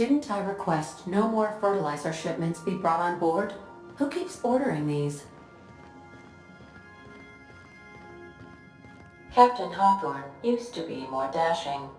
Didn't I request no more fertilizer shipments be brought on board? Who keeps ordering these? Captain Hawthorne used to be more dashing.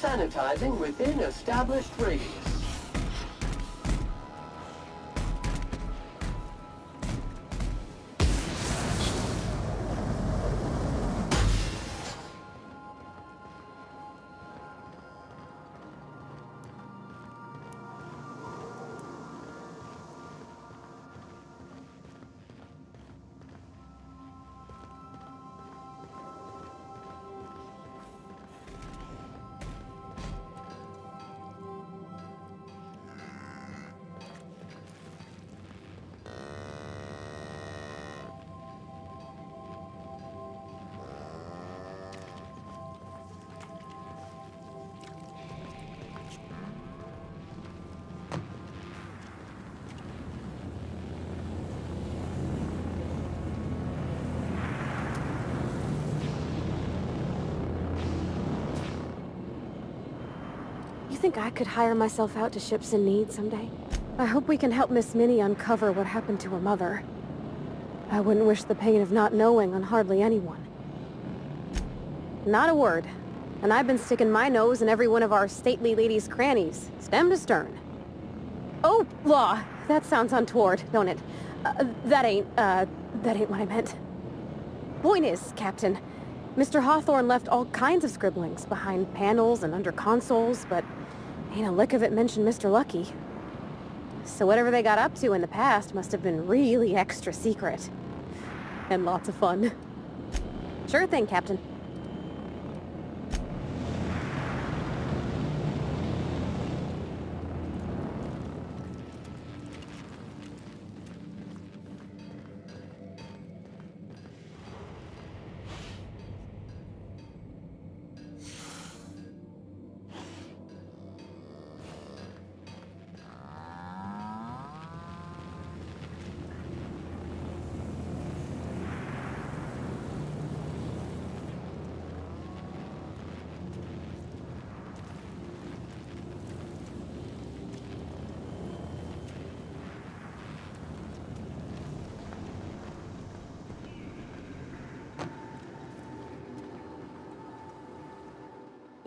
Sanitizing within established radius. Think I could hire myself out to ships in need someday? I hope we can help Miss Minnie uncover what happened to her mother. I wouldn't wish the pain of not knowing on hardly anyone. Not a word. And I've been sticking my nose in every one of our stately ladies' crannies, stem to stern. Oh, law! That sounds untoward, don't it? Uh, that ain't, uh, that ain't what I meant. Point is, Captain, Mr. Hawthorne left all kinds of scribblings behind panels and under consoles, but ain't a lick of it mentioned Mr. Lucky. So whatever they got up to in the past must have been really extra secret. And lots of fun. Sure thing, Captain.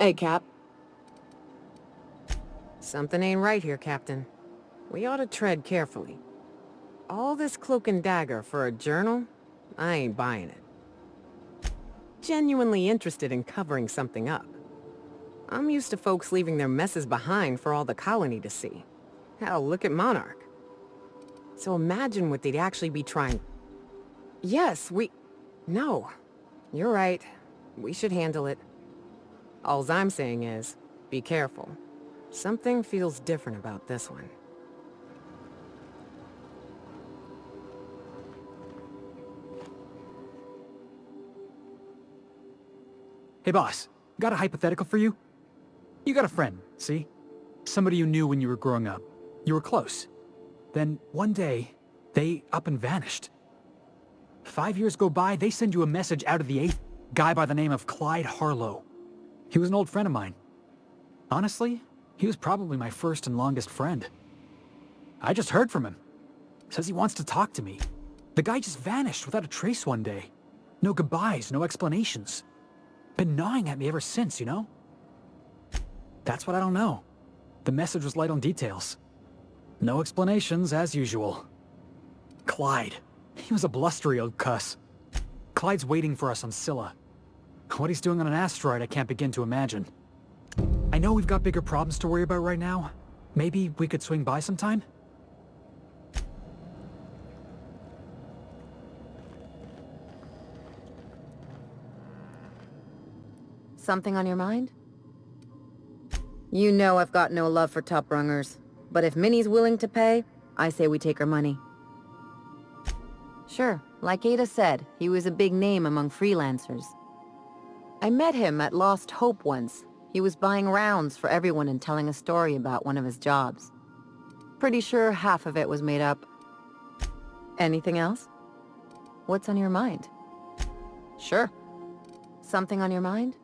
Hey, Cap. Something ain't right here, Captain. We ought to tread carefully. All this cloak and dagger for a journal? I ain't buying it. Genuinely interested in covering something up. I'm used to folks leaving their messes behind for all the colony to see. Hell, look at Monarch. So imagine what they'd actually be trying... Yes, we... No. You're right. We should handle it. Alls I'm saying is, be careful. Something feels different about this one. Hey boss, got a hypothetical for you? You got a friend, see? Somebody you knew when you were growing up. You were close. Then, one day, they up and vanished. Five years go by, they send you a message out of the 8th, guy by the name of Clyde Harlow. He was an old friend of mine. Honestly, he was probably my first and longest friend. I just heard from him. Says he wants to talk to me. The guy just vanished without a trace one day. No goodbyes, no explanations. Been gnawing at me ever since, you know? That's what I don't know. The message was light on details. No explanations, as usual. Clyde. He was a blustery old cuss. Clyde's waiting for us on Scylla. What he's doing on an asteroid I can't begin to imagine. I know we've got bigger problems to worry about right now. Maybe we could swing by sometime? Something on your mind? You know I've got no love for top rungers, but if Minnie's willing to pay, I say we take her money. Sure, like Ada said, he was a big name among freelancers. I met him at Lost Hope once. He was buying rounds for everyone and telling a story about one of his jobs. Pretty sure half of it was made up. Anything else? What's on your mind? Sure. Something on your mind?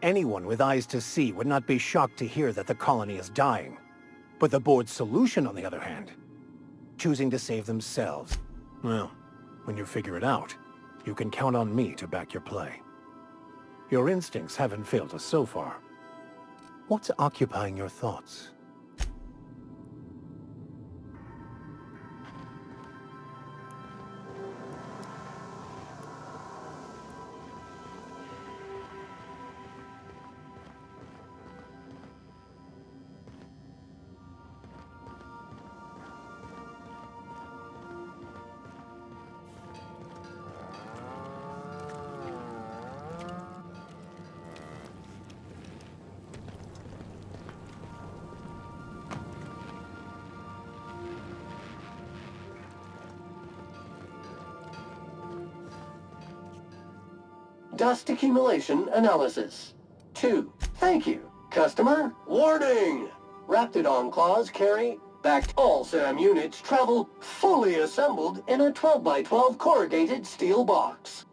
Anyone with eyes to see would not be shocked to hear that the colony is dying. But the board's solution, on the other hand, choosing to save themselves. Well, when you figure it out, you can count on me to back your play. Your instincts haven't failed us so far. What's occupying your thoughts? Dust accumulation analysis. 2. Thank you, customer. Warning! Raptidon claws carry back all SAM units travel fully assembled in a 12 by 12 corrugated steel box.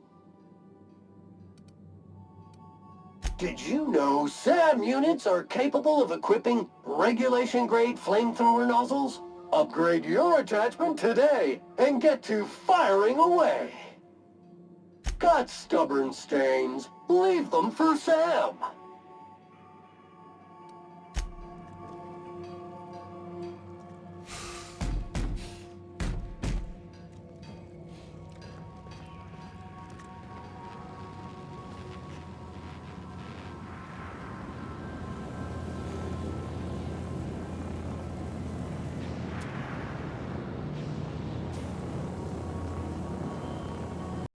Did you know SAM units are capable of equipping regulation-grade flamethrower nozzles? Upgrade your attachment today and get to firing away! Got stubborn stains. Leave them for Sam.